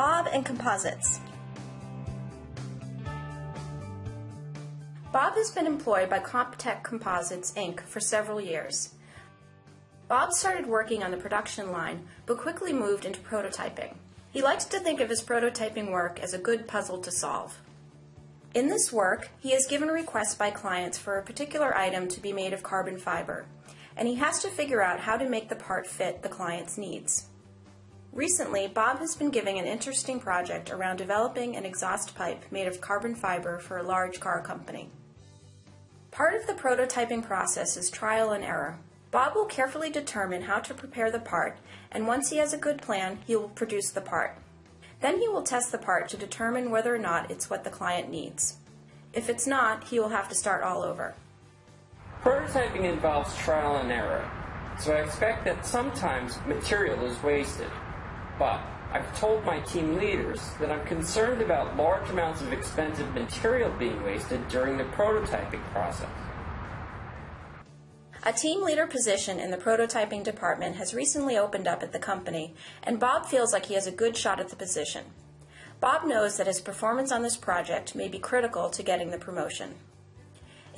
Bob and Composites. Bob has been employed by Comptech Composites Inc. for several years. Bob started working on the production line, but quickly moved into prototyping. He likes to think of his prototyping work as a good puzzle to solve. In this work, he is given requests by clients for a particular item to be made of carbon fiber, and he has to figure out how to make the part fit the client's needs. Recently, Bob has been given an interesting project around developing an exhaust pipe made of carbon fiber for a large car company. Part of the prototyping process is trial and error. Bob will carefully determine how to prepare the part, and once he has a good plan, he will produce the part. Then he will test the part to determine whether or not it's what the client needs. If it's not, he will have to start all over. Prototyping involves trial and error, so I expect that sometimes material is wasted. But I've told my team leaders that I'm concerned about large amounts of expensive material being wasted during the prototyping process. A team leader position in the prototyping department has recently opened up at the company, and Bob feels like he has a good shot at the position. Bob knows that his performance on this project may be critical to getting the promotion.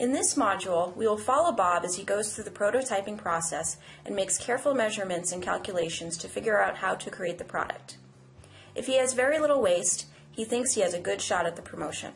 In this module, we will follow Bob as he goes through the prototyping process and makes careful measurements and calculations to figure out how to create the product. If he has very little waste, he thinks he has a good shot at the promotion.